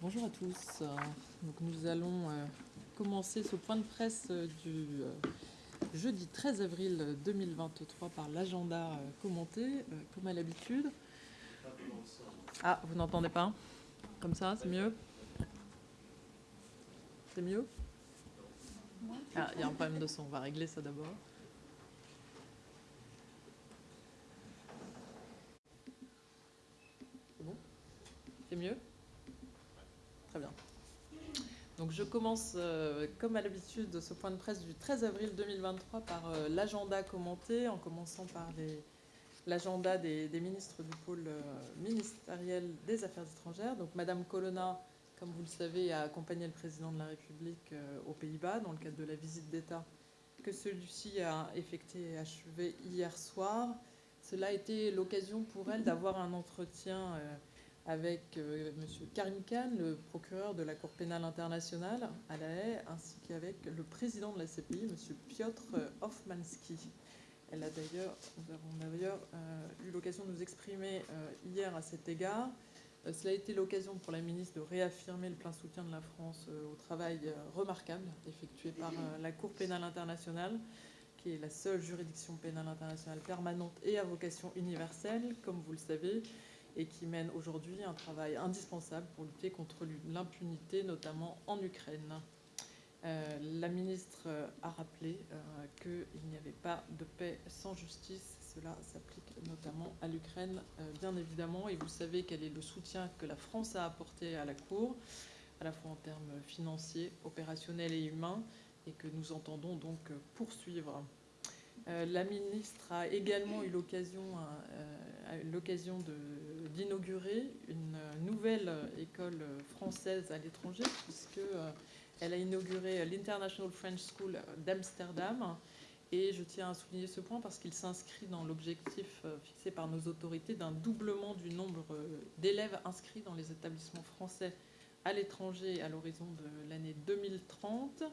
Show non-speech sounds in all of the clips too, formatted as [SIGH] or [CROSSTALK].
Bonjour à tous. Donc nous allons euh, commencer ce point de presse euh, du euh, jeudi 13 avril 2023 par l'agenda commenté, comme à l'habitude. Ah, vous n'entendez pas? Comme ça, c'est mieux? C'est mieux? Ah, il y a un problème de son, on va régler ça d'abord. C'est bon C'est mieux Très bien. Donc je commence, euh, comme à l'habitude, ce point de presse du 13 avril 2023 par euh, l'agenda commenté, en commençant par l'agenda des, ministres du pôle euh, ministériel des Affaires étrangères. Donc Madame Colonna, comme vous le savez, a accompagné le président de la République aux Pays-Bas dans le cadre de la visite d'État que celui-ci a effectuée et achevée hier soir. Cela a été l'occasion pour elle d'avoir un entretien avec euh, M. Karim Khan, le procureur de la Cour pénale internationale à La Haye, ainsi qu'avec le président de la CPI, M. Piotr Hoffmansky. Elle a d'ailleurs euh, eu l'occasion de nous exprimer euh, hier à cet égard. cela a été l'occasion pour la ministre de réaffirmer le plein soutien de la France au travail remarquable effectué par la Cour pénale internationale, qui est la seule juridiction pénale internationale permanente et à vocation universelle, comme vous le savez, et qui mène aujourd'hui un travail indispensable pour lutter contre l'impunité, notamment en Ukraine. Euh, la ministre euh, a rappelé euh, qu'il n'y avait pas de paix sans justice. Cela s'applique notamment à l'Ukraine, bien évidemment. Et vous savez quel est le soutien que la France a apporté à la Cour, à la fois en termes financiers, opérationnels et humains, et que nous entendons donc poursuivre. la ministre a également eu l'occasion l'occasion d'inaugurer une nouvelle école française à l'étranger, puisqu'elle a inauguré l'International French School d'Amsterdam. Et je tiens à souligner ce point parce qu'il s'inscrit dans l'objectif fixé par nos autorités d'un doublement du nombre d'élèves inscrits dans les établissements français à l'étranger à l'horizon de l'année 2030.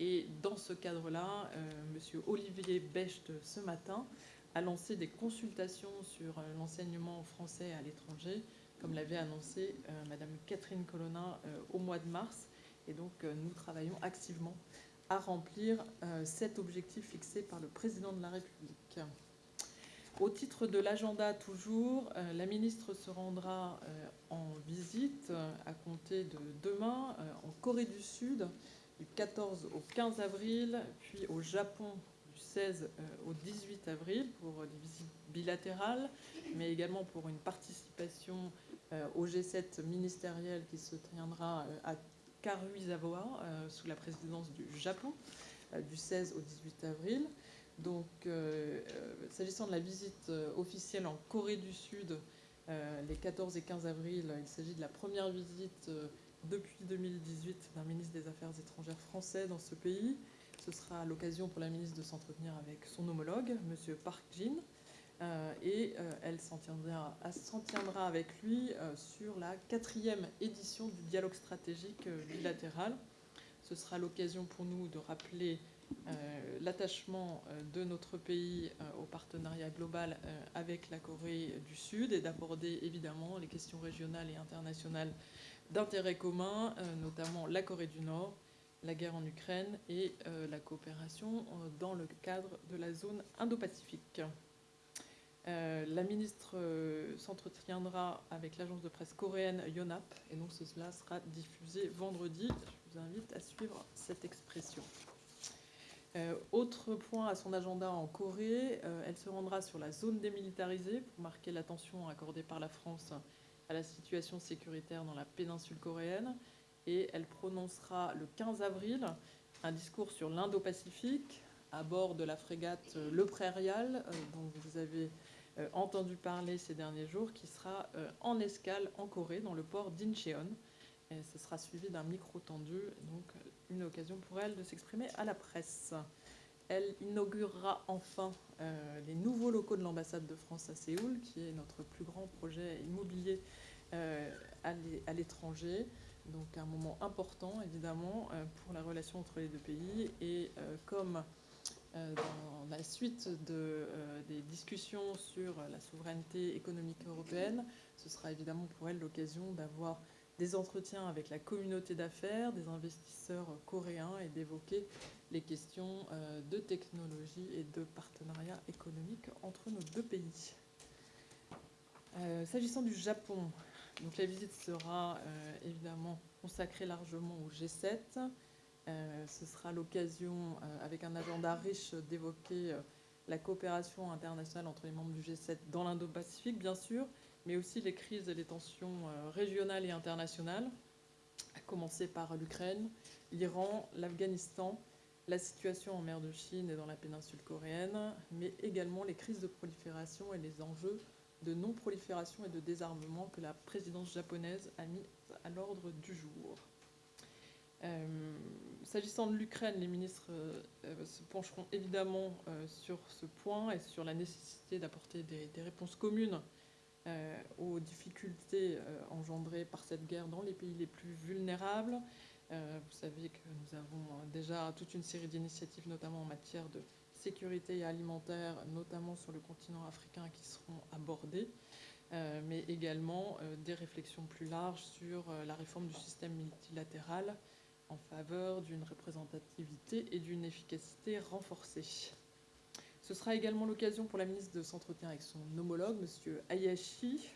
Et dans ce cadre-là, euh, M. Olivier Becht, ce matin, a lancé des consultations sur euh, l'enseignement français à l'étranger, comme l'avait annoncé euh, Madame Catherine Colonna euh, au mois de mars. Et donc, nous travaillons activement à remplir cet objectif fixé par le président de la République. Au titre de l'agenda toujours, la ministre se rendra en visite à compter de demain en Corée du Sud du 14 au 15 avril, puis au Japon 16 euh, au 18 avril pour des visites bilatérales, mais également pour une participation euh, au G7 ministériel qui se tiendra euh, à Karuizawa sous la présidence du Japon du 16 au 18 avril. Donc, s'agissant de la visite officielle en Corée du Sud, les 14 et 15 avril, il s'agit de la première visite depuis 2018 d'un ministre des Affaires étrangères français dans ce pays. Ce sera l'occasion pour la ministre de s'entretenir avec son homologue, M. Park Jin, euh, et euh, elle s'en tiendra, tiendra, avec lui euh, sur la quatrième édition du dialogue stratégique bilatéral. Ce sera l'occasion pour nous de rappeler l'attachement de notre pays au partenariat global avec la Corée du Sud et d'aborder évidemment les questions régionales et internationales d'intérêt commun, notamment la Corée du Nord, la guerre en Ukraine et euh, la coopération euh, dans le cadre de la zone Indo-Pacifique. Euh, la ministre s'entretiendra avec l'agence de presse coréenne Yonhap et donc cela sera diffusé vendredi. Je vous invite à suivre cette expression. autre point à son agenda en Corée, elle se rendra sur la zone démilitarisée pour marquer l'attention accordée par la France à la situation sécuritaire dans la péninsule coréenne et elle prononcera le 15 avril un discours sur l'Indo-Pacifique à bord de la frégate euh, Le Prairial, euh, dont vous avez euh, entendu parler ces derniers jours, qui sera en escale en Corée, dans le port d'Incheon. Et ce sera suivi d'un micro tendu, donc une occasion pour elle de s'exprimer à la presse. Elle inaugurera enfin les nouveaux locaux de l'ambassade de France à Séoul, qui est notre plus grand projet immobilier à l'étranger. Donc un moment important, évidemment, euh, pour la relation entre les deux pays. Et euh, comme euh, dans la suite de, des discussions sur la souveraineté économique européenne, ce sera évidemment pour elle l'occasion d'avoir des entretiens avec la communauté d'affaires, des investisseurs coréens et d'évoquer les questions de technologie et de partenariat économique entre nos deux pays. S'agissant du Japon, la visite sera évidemment consacrée largement au G7. ce sera l'occasion, avec un agenda riche, d'évoquer la coopération internationale entre les membres du G7 dans l'Indo-Pacifique, bien sûr, mais aussi les crises et les tensions euh, régionales et internationales, à commencer par l'Ukraine, l'Iran, l'Afghanistan, la situation en mer de Chine et dans la péninsule coréenne, mais également les crises de prolifération et les enjeux de non-prolifération et de désarmement que la présidence japonaise a mis à l'ordre du jour. Euh, s'agissant de l'Ukraine, les ministres euh, se pencheront évidemment euh, sur ce point et sur la nécessité d'apporter des, réponses communes aux difficultés engendrées par cette guerre dans les pays les plus vulnérables. vous savez que nous avons déjà toute une série d'initiatives, notamment en matière de sécurité alimentaire, notamment sur le continent africain, qui seront abordées, mais également des réflexions plus larges sur la réforme du système multilatéral en faveur d'une représentativité et d'une efficacité renforcée. Ce sera également l'occasion pour la ministre de s'entretenir avec son homologue, M. Hayashi,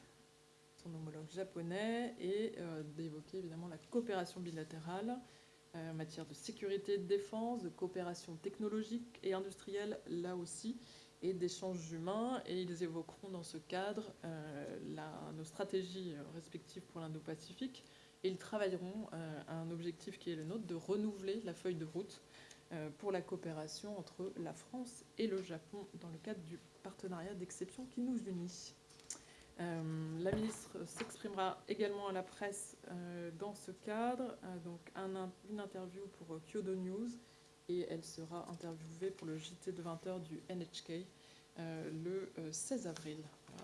son homologue japonais, et euh, d'évoquer évidemment la coopération bilatérale euh, en matière de sécurité, de défense, de coopération technologique et industrielle, là aussi, et d'échanges humains. Et ils évoqueront dans ce cadre euh, nos stratégies respectives pour l'Indo-Pacifique, et ils travailleront euh, à un objectif qui est le nôtre de renouveler la feuille de route euh, pour la coopération entre la France et le Japon dans le cadre du partenariat d'exception qui nous unit. Euh, la ministre s'exprimera également à la presse dans ce cadre, donc une interview pour Kyodo News, et elle sera interviewée pour le JT de 20h du NHK le 16 avril.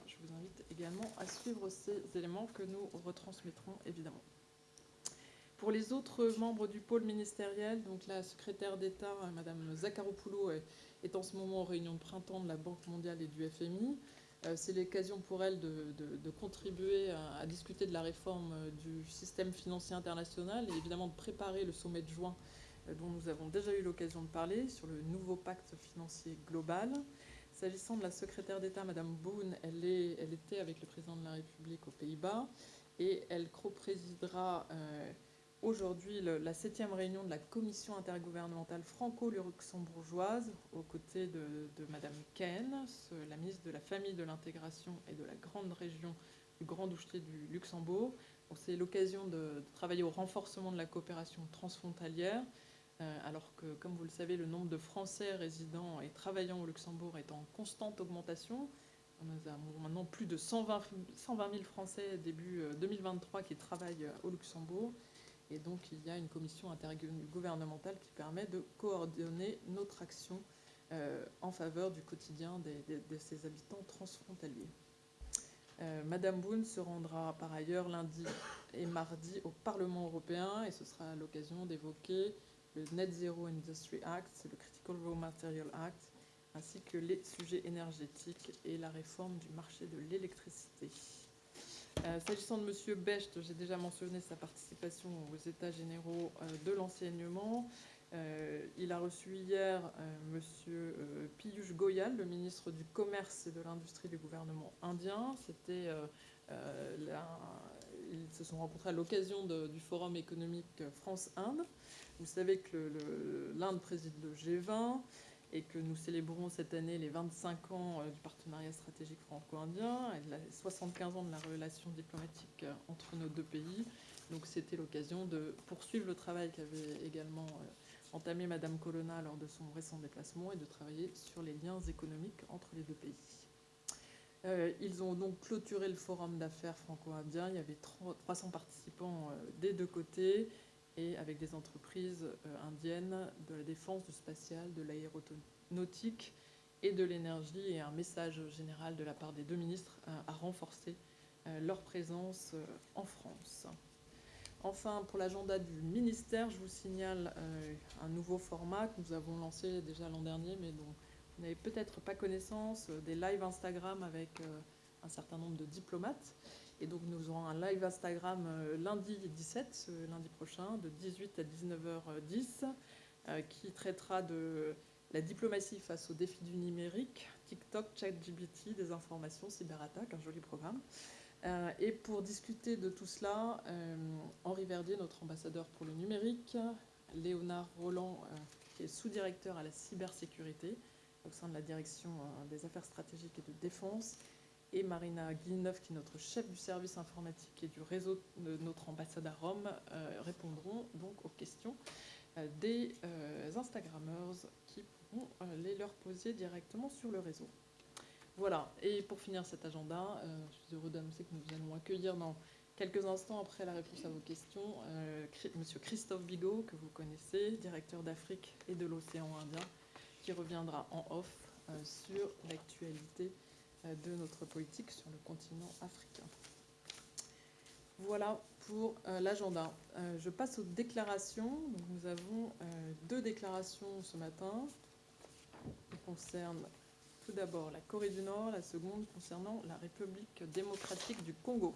je vous invite également à suivre ces éléments que nous retransmettrons évidemment. Pour les autres membres du pôle ministériel, donc la secrétaire d'État, euh, Madame Zakharopoulou, est en ce moment en réunion de printemps de la Banque mondiale et du FMI. Euh, c'est l'occasion pour elle de, contribuer à, discuter de la réforme euh, du système financier international et évidemment de préparer le sommet de juin dont nous avons déjà eu l'occasion de parler sur le nouveau pacte financier global. S'agissant de la secrétaire d'État, Madame Boone, elle, était avec le président de la République aux Pays-Bas et elle co-présidera aujourd'hui la septième réunion de la commission intergouvernementale franco-luxembourgeoise aux côtés de, Madame Ken, la ministre de la Famille, de l'Intégration et de la Grande Région du Grand Duché du Luxembourg. C'est l'occasion de, travailler au renforcement de la coopération transfrontalière, euh, alors que, comme vous le savez, le nombre de Français résidant et travaillant au Luxembourg est en constante augmentation. Nous avons maintenant plus de 120, 120 000 Français début 2023 euh, qui travaillent euh, au Luxembourg. Et donc, il y a une commission intergouvernementale qui permet de coordonner notre action euh, en faveur du quotidien de ces habitants transfrontaliers. Euh, Madame Boone se rendra par ailleurs lundi et mardi au Parlement européen et ce sera l'occasion d'évoquer le Net Zero Industry Act, le Critical Raw Material Act, ainsi que les sujets énergétiques et la réforme du marché de l'électricité. Euh, s'agissant de M. Becht, j'ai déjà mentionné sa participation aux États généraux euh, de l'enseignement. Euh, il a reçu hier M. Piyush Goyal, le ministre du Commerce et de l'Industrie du gouvernement indien. Ils se sont rencontrés à l'occasion du Forum économique France-Inde. Vous savez que l'Inde préside le G20 et que nous célébrons cette année les 25 ans euh, du partenariat stratégique franco-indien et les 75 ans de la relation diplomatique euh, entre nos deux pays. Donc c'était l'occasion de poursuivre le travail qu'avait également euh, entamé Madame Colonna lors de son récent déplacement et de travailler sur les liens économiques entre les deux pays. ils ont donc clôturé le forum d'affaires franco-indien. Il y avait 300 participants des deux côtés et avec des entreprises euh, indiennes de la défense, du spatial, de l'aéronautique et de l'énergie, et un message général de la part des deux ministres euh, à renforcer euh, leur présence en France. Enfin, pour l'agenda du ministère, je vous signale un nouveau format que nous avons lancé déjà l'an dernier, mais dont vous n'avez peut-être pas connaissance, des lives Instagram avec un certain nombre de diplomates. Et donc nous aurons un live Instagram lundi 17, ce lundi prochain, de 18 à 19h10, qui traitera de la diplomatie face aux défis du numérique, TikTok, ChatGPT, des informations, cyberattaques, un joli programme. Euh, et pour discuter de tout cela, euh, Henri Verdier, notre ambassadeur pour le numérique, Léonard Roland, euh, qui est sous-directeur à la cybersécurité au sein de la direction des affaires stratégiques et de défense, et Marina Guilleneuve, qui est notre chef du service informatique et du réseau de notre ambassade à Rome, répondront donc aux questions des Instagrammeurs qui pourront les leur poser directement sur le réseau. Voilà, et pour finir cet agenda, euh, je suis heureux d'annoncer que nous allons accueillir dans quelques instants après la réponse à vos questions euh, Monsieur Christophe Bigot, que vous connaissez, directeur d'Afrique et de l'océan Indien, qui reviendra en off euh, sur l'actualité de notre politique sur le continent africain. Voilà pour l'agenda. je passe aux déclarations. nous avons deux déclarations ce matin qui concernent tout d'abord la Corée du Nord, la seconde concernant la République démocratique du Congo.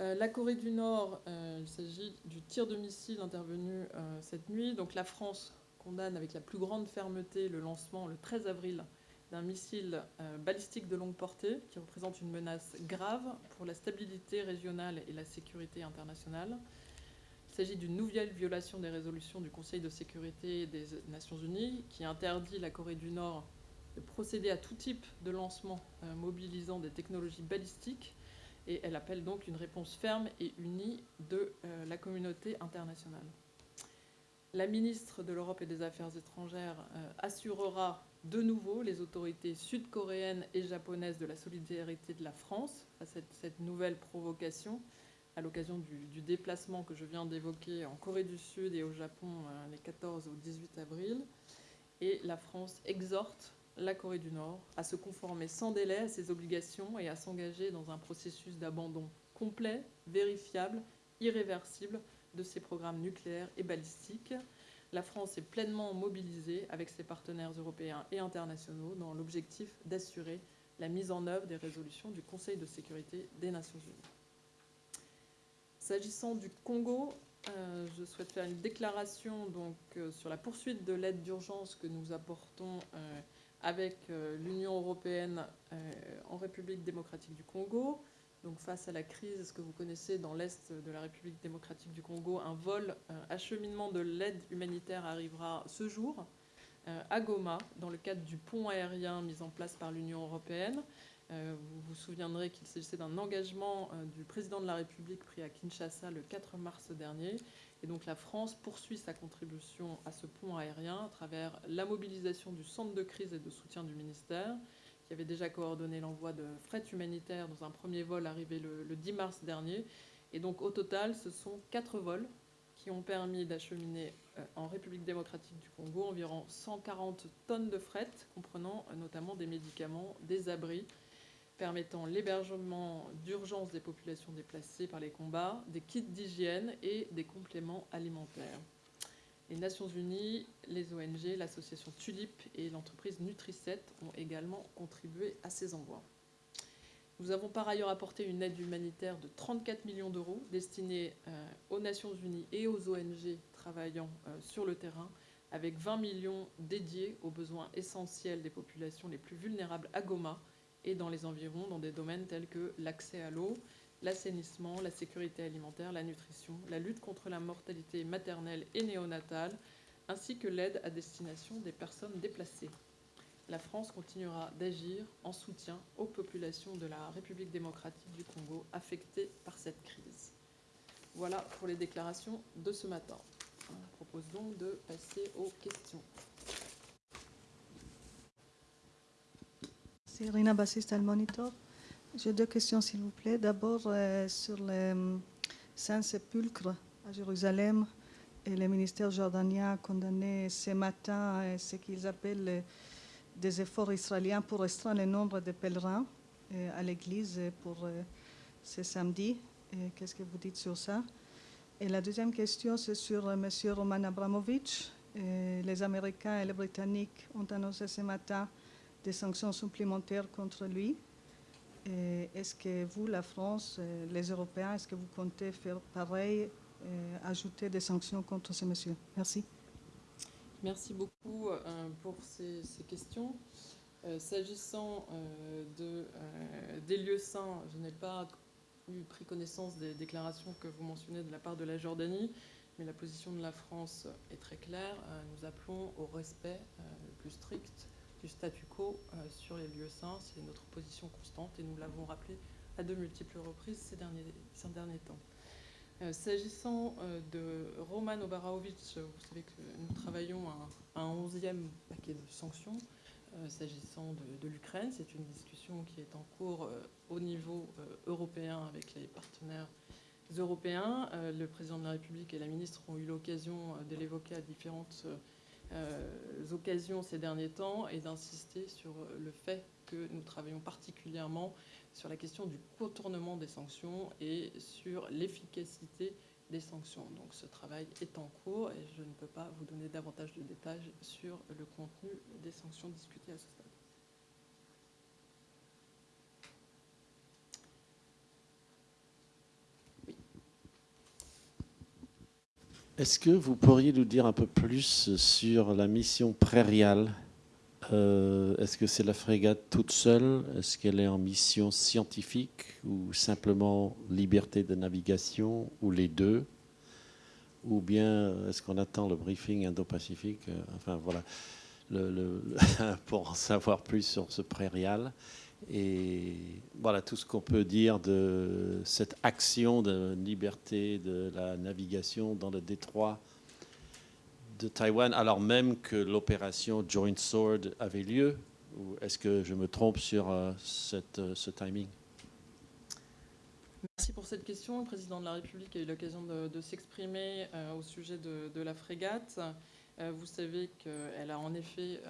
Euh, la Corée du Nord, euh, il s'agit du tir de missile intervenu euh, cette nuit. Donc la France condamne avec la plus grande fermeté le lancement le 13 avril d'un missile balistique de longue portée qui représente une menace grave pour la stabilité régionale et la sécurité internationale. Il s'agit d'une nouvelle violation des résolutions du Conseil de sécurité des Nations Unies qui interdit la Corée du Nord de procéder à tout type de lancement euh, mobilisant des technologies balistiques et elle appelle donc une réponse ferme et unie de euh, la communauté internationale. La ministre de l'Europe et des Affaires étrangères euh, assurera de nouveau les autorités sud-coréennes et japonaises de la solidarité de la France à cette nouvelle provocation à l'occasion du, du, déplacement que je viens d'évoquer en Corée du Sud et au Japon les 14 au 18 avril. Et la France exhorte la Corée du Nord à se conformer sans délai à ses obligations et à s'engager dans un processus d'abandon complet, vérifiable, irréversible de ses programmes nucléaires et balistiques. La France est pleinement mobilisée avec ses partenaires européens et internationaux dans l'objectif d'assurer la mise en œuvre des résolutions du Conseil de sécurité des Nations Unies. S'agissant du Congo, euh, je souhaite faire une déclaration euh, sur la poursuite de l'aide d'urgence que nous apportons euh, avec l'Union européenne en République démocratique du Congo. Donc face à la crise, ce que vous connaissez dans l'est de la République démocratique du Congo, un vol euh, acheminement de l'aide humanitaire arrivera ce jour à Goma dans le cadre du pont aérien mis en place par l'Union européenne? Vous vous souviendrez qu'il s'agissait d'un engagement du président de la République pris à Kinshasa le 4 mars dernier et donc la France poursuit sa contribution à ce pont aérien à travers la mobilisation du centre de crise et de soutien du ministère, qui avait déjà coordonné l'envoi de fret humanitaires dans un premier vol arrivé le, 10 mars dernier. Et donc au total, ce sont quatre vols qui ont permis d'acheminer euh, en République démocratique du Congo environ 140 tonnes de fret, comprenant euh, notamment des médicaments, des abris, permettant l'hébergement d'urgence des populations déplacées par les combats, des kits d'hygiène et des compléments alimentaires. Les Nations Unies, les ONG, l'association Tulip et l'entreprise Nutricet ont également contribué à ces envois. Nous avons par ailleurs apporté une aide humanitaire de 34 millions d'euros destinée euh, aux Nations Unies et aux ONG travaillant euh, sur le terrain, avec 20 millions dédiés aux besoins essentiels des populations les plus vulnérables à Goma, et dans les environs dans des domaines tels que l'accès à l'eau, l'assainissement, la sécurité alimentaire, la nutrition, la lutte contre la mortalité maternelle et néonatale, ainsi que l'aide à destination des personnes déplacées. La France continuera d'agir en soutien aux populations de la République démocratique du Congo affectées par cette crise. Voilà pour les déclarations de ce matin. Je propose donc de passer aux questions. J'ai deux questions, s'il vous plaît. D'abord, euh, sur le euh, Saint-Sépulcre à Jérusalem. Et le ministère jordanien a condamné ce matin euh, ce qu'ils appellent des efforts israéliens pour restreindre le nombre de pèlerins à l'église pour ce samedi. Qu'est-ce que vous dites sur ça? Et la deuxième question, c'est sur M. Roman Abramovich. Les Américains et les Britanniques ont annoncé ce matin des sanctions supplémentaires contre lui. Et est-ce que vous, la France, euh, les Européens, est-ce que vous comptez faire pareil, euh, ajouter des sanctions contre ces messieurs? Merci. Merci beaucoup euh, pour ces, questions. Euh, S'agissant euh, de, euh, des lieux saints, je n'ai pas eu pris connaissance des déclarations que vous mentionnez de la part de la Jordanie, mais la position de la France est très claire. Euh, nous appelons au respect euh, le plus strict statu quo euh, sur les lieux saints. C'est notre position constante et nous l'avons rappelé à de multiples reprises ces derniers, ces derniers temps. Euh, S'agissant euh, de Roman Obaraovic, vous savez que nous travaillons à un onzième paquet de sanctions. S'agissant de, de l'Ukraine, c'est une discussion qui est en cours au niveau européen avec les partenaires européens. Le président de la République et la ministre ont eu l'occasion de l'évoquer à différentes occasions ces derniers temps et d'insister sur euh, le fait que nous travaillons particulièrement sur la question du contournement des sanctions et sur l'efficacité des sanctions. Donc ce travail est en cours et je ne peux pas vous donner davantage de détails sur le contenu des sanctions discutées à ce stade. Est-ce que vous pourriez nous dire un peu plus sur la mission prairiale Euh, Est-ce que c'est la frégate toute seule? Est-ce qu'elle est en mission scientifique ou simplement liberté de navigation ou les deux? Ou bien est-ce qu'on attend le briefing Indo-Pacifique? Euh, Enfin voilà, [LAUGHS] pour en savoir plus sur ce prairial. Et voilà tout ce qu'on peut dire de cette action de liberté de la navigation dans le détroit de Taïwan, alors même que l'opération Joint Sword avait lieu est-ce que je me trompe sur euh, euh, ce timing? Merci pour cette question. Le président de la République a eu l'occasion de, s'exprimer euh, au sujet de, la frégate. Vous savez qu'elle a en effet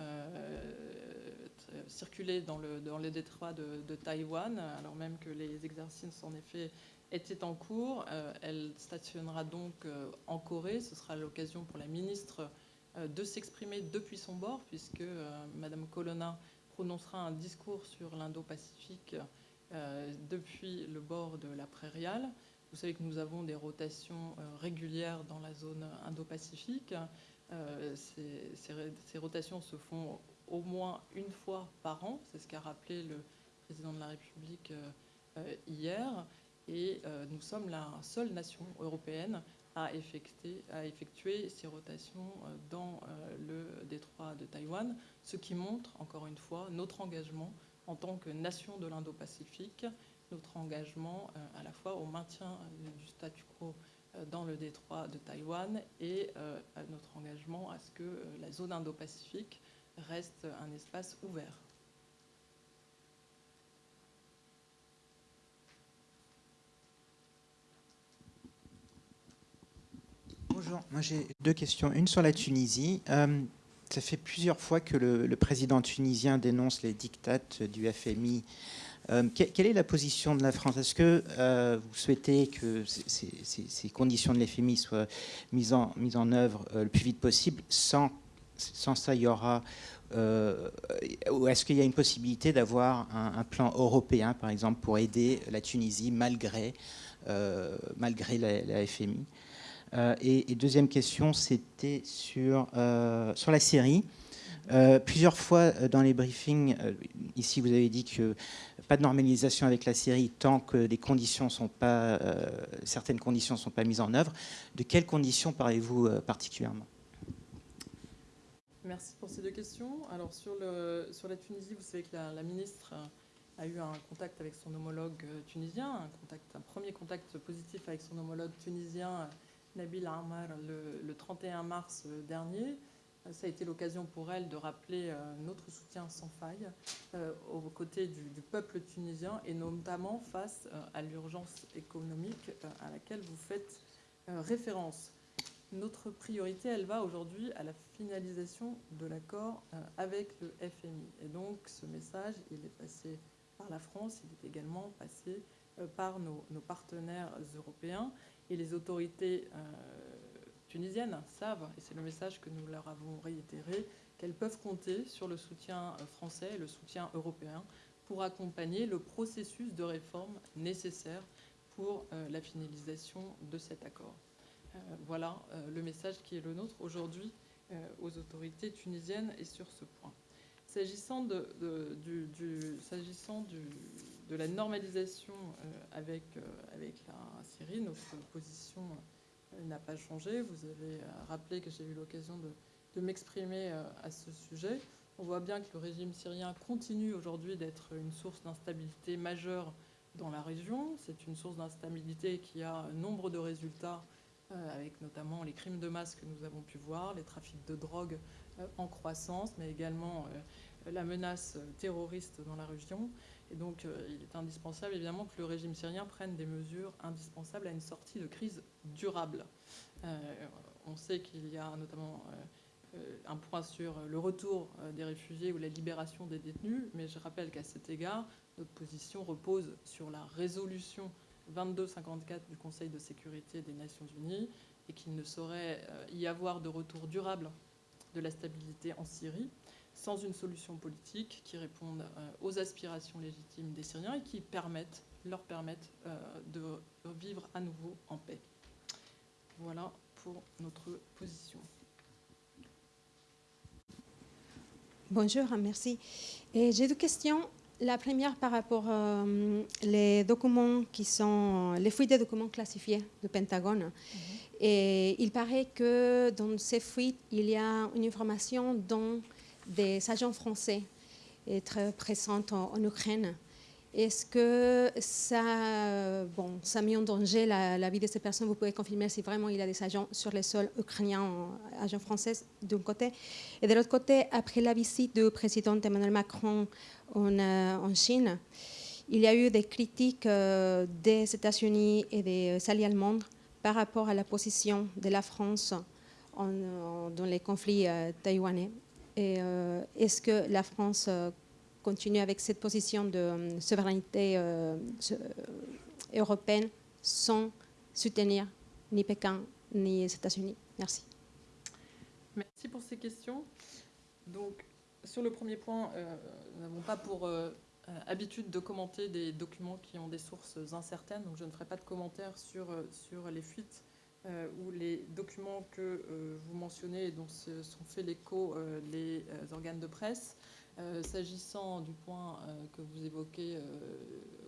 circulé dans, le, dans les détroits de, Taïwan, alors même que les exercices en effet étaient en cours. Euh, elle stationnera donc euh, en Corée. Ce sera l'occasion pour la ministre euh, de s'exprimer depuis son bord, puisque euh, Madame Colonna prononcera un discours sur l'Indo-Pacifique euh, depuis le bord de la prairiale. Vous savez que nous avons des rotations euh, régulières dans la zone Indo-Pacifique. Euh, ces, ces rotations se font au moins une fois par an. C'est ce qu'a rappelé le président de la République euh, euh, hier. Et euh, nous sommes la seule nation européenne à effectuer, à effectuer ces rotations dans le détroit de Taïwan, ce qui montre, encore une fois, notre engagement en tant que nation de l'Indo-Pacifique, notre engagement à la fois au maintien du statu quo dans le détroit de Taïwan et notre engagement à ce que la zone Indo-Pacifique reste un espace ouvert. Bonjour, moi j'ai deux questions. Une sur la Tunisie. Euh, ça fait plusieurs fois que le, président tunisien dénonce les dictates du FMI. Euh, que- quelle est la position de la France? Est-ce que euh, vous souhaitez que ces, conditions de l'FMI soient mises en, œuvre le plus vite possible sans, sans ça, il y aura... euh, ou est-ce qu'il y a une possibilité d'avoir un, plan européen, par exemple, pour aider la Tunisie malgré, euh, malgré la, FMI euh, et, deuxième question, c'était sur, euh, sur la Syrie. Plusieurs fois dans les briefings, ici vous avez dit que pas de normalisation avec la Syrie tant que certaines conditions ne sont pas mises en œuvre. De quelles conditions parlez-vous particulièrement? Merci pour ces deux questions. Alors sur, le, sur la Tunisie, vous savez que la, ministre a eu un contact avec son homologue euh, tunisien, un, contact, un premier contact positif avec son homologue tunisien, euh, Nabil Amar, le, le 31 mars euh, dernier. Ça a été l'occasion pour elle de rappeler notre soutien sans faille aux côtés du, peuple tunisien et notamment face à l'urgence économique à laquelle vous faites référence. Notre priorité, elle va aujourd'hui à la finalisation de l'accord euh, avec le FMI. Et donc, ce message, il est passé par la France, il est également passé euh, par nos, partenaires européens. Et les autorités euh, tunisiennes savent, et c'est le message que nous leur avons réitéré, qu'elles peuvent compter sur le soutien français et le soutien européen pour accompagner le processus de réforme nécessaire pour la finalisation de cet accord. Voilà le message qui est le nôtre aujourd'hui aux autorités tunisiennes et sur ce point. S'agissant de, de, la normalisation euh, avec, euh, la Syrie, notre position euh, n'a pas changé. Vous avez rappelé que j'ai eu l'occasion de, m'exprimer à ce sujet. On voit bien que le régime syrien continue aujourd'hui d'être une source d'instabilité majeure dans la région. C'est une source d'instabilité qui a nombre de résultats, avec notamment les crimes de masse que nous avons pu voir, les trafics de drogue en croissance, mais également la menace terroriste dans la région. Et donc, euh, il est indispensable, évidemment, que le régime syrien prenne des mesures indispensables à une sortie de crise durable. Euh, on sait qu'il y a notamment euh, un point sur le retour des réfugiés ou la libération des détenus, mais je rappelle qu'à cet égard, notre position repose sur la résolution 2254 du Conseil de sécurité des Nations Unies et qu'il ne saurait y avoir de retour durable de la stabilité en Syrie sans une solution politique qui réponde euh, aux aspirations légitimes des Syriens et qui leur permettent euh, de vivre à nouveau en paix. Voilà pour notre position. Bonjour, merci. J'ai deux questions. La première par rapport aux euh, les documents qui sont les fuites de documents classifiés du Pentagone. Mhm. Et il paraît que dans ces fuites, il y a une information dont des agents français être présents en, en Ukraine. Est-ce que ça, bon, ça mis en danger la, vie de ces personnes? Vous pouvez confirmer si vraiment il y a des agents sur le sol ukrainien, agents français d'un côté. Et de l'autre côté, après la visite du président Emmanuel Macron en, euh, Chine, il y a eu des critiques euh, des États-Unis et des alliés allemands par rapport à la position de la France dans les conflits euh, taïwanais. Euh, est-ce que la France euh, continue avec cette position de euh, souveraineté européenne sans soutenir ni Pékin ni les États-Unis Merci. Merci pour ces questions. Donc, sur le premier point, nous n'avons pas pour habitude de commenter des documents qui ont des sources incertaines, donc je ne ferai pas de commentaires sur, sur les fuites euh, ou les documents que euh, vous mentionnez et dont se sont fait l'écho euh, les organes de presse. S'agissant du point que vous évoquez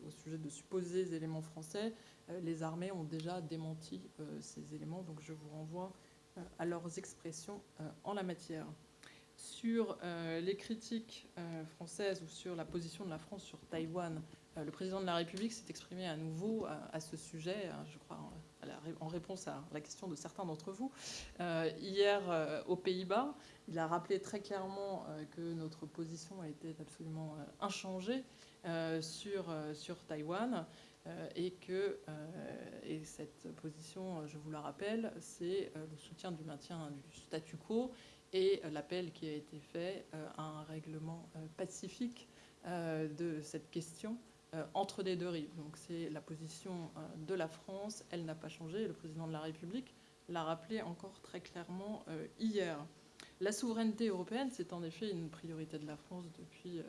au sujet de supposés éléments français, les armées ont déjà démenti ces éléments, donc je vous renvoie à leurs expressions en la matière. Sur les critiques françaises ou sur la position de la France sur Taïwan, le président de la République s'est exprimé à nouveau à ce sujet, je crois, en réponse à la question de certains d'entre vous, euh, hier euh, aux Pays-Bas. Il a rappelé très clairement euh, que notre position a été absolument inchangée sur, Taïwan et que et cette position, je vous la rappelle, c'est le soutien du maintien du statu quo et l'appel qui a été fait à un règlement pacifique de cette question entre les deux rives. Donc c'est la position euh, de la France, elle n'a pas changé, le président de la République l'a rappelé encore très clairement euh, hier. La souveraineté européenne, c'est en effet une priorité de la France depuis,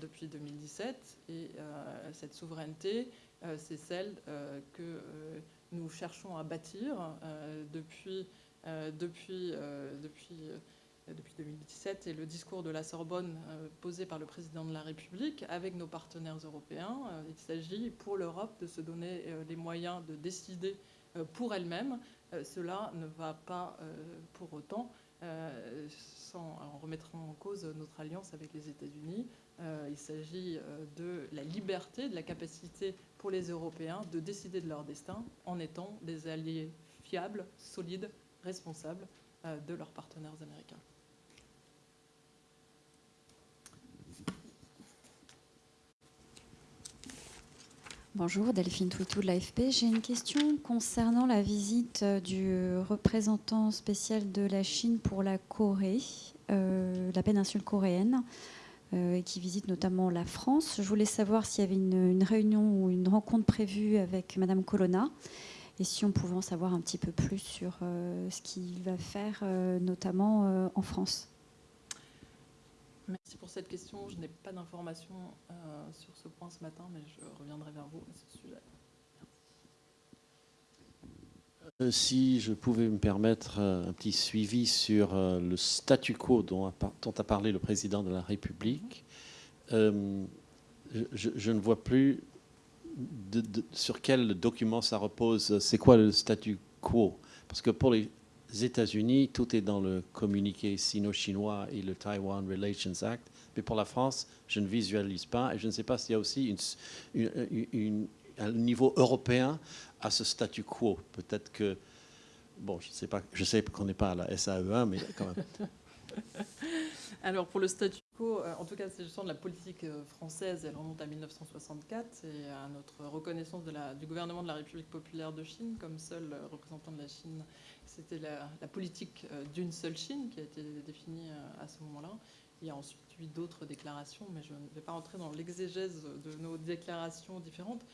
depuis 2017. Et cette souveraineté, c'est celle que nous cherchons à bâtir depuis, depuis, depuis depuis 2017 et le discours de la Sorbonne euh, posé par le président de la République avec nos partenaires européens. Euh, il s'agit pour l'Europe de se donner euh, les moyens de décider pour elle-même. Cela ne va pas pour autant sans en remettre en cause notre alliance avec les États-Unis. Il s'agit de la liberté, de la capacité pour les Européens de décider de leur destin en étant des alliés fiables, solides, responsables de leurs partenaires américains. Bonjour, Delphine Twitou de l'AFP. J'ai une question concernant la visite euh, du représentant spécial de la Chine pour la Corée, euh, la péninsule coréenne, euh, qui visite notamment la France. Je voulais savoir s'il y avait une, réunion ou une rencontre prévue avec Madame Colonna et si on pouvait en savoir un petit peu plus sur ce qu'il va faire, notamment en France. Merci pour cette question. Je n'ai pas d'informations euh, sur ce point ce matin, mais je reviendrai vers vous à ce sujet. Euh, Si je pouvais me permettre euh, un petit suivi sur le statu quo dont a, parlé le président de la République, je, ne vois plus sur quel document ça repose. C'est quoi le statu quo? Parce que pour les États-Unis, tout est dans le communiqué sino-chinois et le Taiwan Relations Act. Mais pour la France, je ne visualise pas. Et je ne sais pas s'il y a aussi un niveau européen à ce statu quo. Peut-être que, bon, je sais pas, je sais qu'on n'est pas à la SAE1, mais quand même. [LAUGHS] Alors pour le statu euh, en tout cas, justement de la politique euh, française, elle remonte à 1964 et à notre reconnaissance du gouvernement de la République populaire de Chine comme seul euh, représentant de la Chine. C'était la, politique d'une seule Chine qui a été définie à ce moment-là. Il y a ensuite eu d'autres déclarations, mais je ne vais pas rentrer dans l'exégèse de nos déclarations différentes.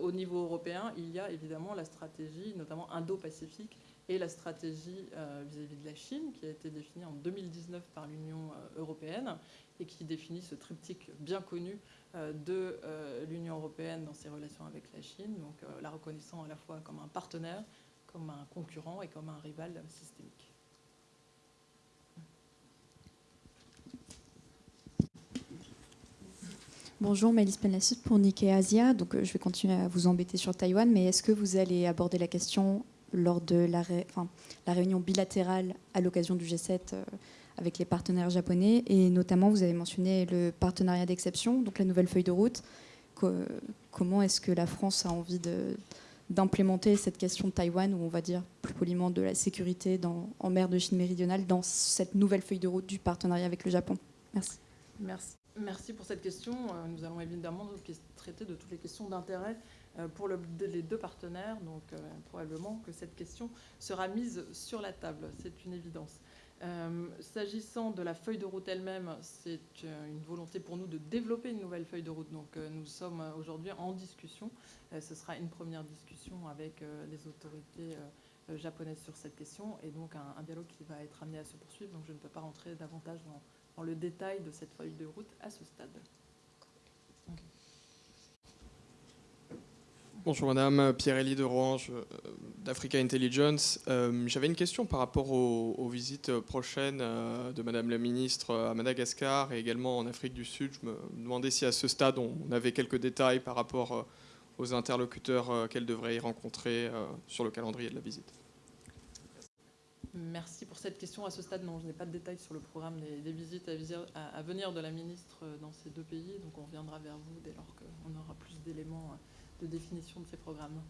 Au niveau européen, il y a évidemment la stratégie, notamment Indo-Pacifique, et la stratégie vis-à-vis de la Chine, qui a été définie en 2019 par l'Union européenne et qui définit ce triptyque bien connu euh, de euh, l'Union européenne dans ses relations avec la Chine, donc euh, la reconnaissant à la fois comme un partenaire, comme un concurrent et comme un rival systémique. Bonjour, Mélisse Penlassut pour Nikkei Asia. Donc, je vais continuer à vous embêter sur Taïwan, mais est-ce que vous allez aborder la question lors de la, réunion bilatérale à l'occasion du G7 euh, avec les partenaires japonais Et notamment, vous avez mentionné le partenariat d'exception, donc la nouvelle feuille de route. Co- comment est-ce que la France a envie d'implémenter cette question de Taïwan, ou on va dire plus poliment de la sécurité dans- en mer de Chine méridionale, dans cette nouvelle feuille de route du partenariat avec le Japon? Merci. Merci. Merci pour cette question. Euh, Nous allons évidemment traiter de toutes les questions d'intérêt euh, pour le- les deux partenaires. Donc, euh, probablement que cette question sera mise sur la table. C'est une évidence. Euh, S'agissant de la feuille de route elle-même, c'est euh, une volonté pour nous de développer une nouvelle feuille de route. Donc, euh, nous sommes aujourd'hui en discussion. Ce sera une première discussion avec les autorités japonaises sur cette question et donc un, dialogue qui va être amené à se poursuivre. Donc, je ne peux pas rentrer davantage dans le détail de cette feuille de route à ce stade. Bonjour madame, Pierre-Élie de Roange euh, d'Africa Intelligence. Euh, J'avais une question par rapport aux, visites prochaines euh, de madame la ministre à Madagascar et également en Afrique du Sud. Je me demandais si à ce stade on avait quelques détails par rapport euh, aux interlocuteurs euh, qu'elle devrait y rencontrer euh, sur le calendrier de la visite. Merci pour cette question. À ce stade, non, je n'ai pas de détails sur le programme des, visites à, à- venir de la ministre euh, dans ces deux pays. Donc on reviendra vers vous dès lors qu'on aura plus d'éléments euh, de définition de ces programmes.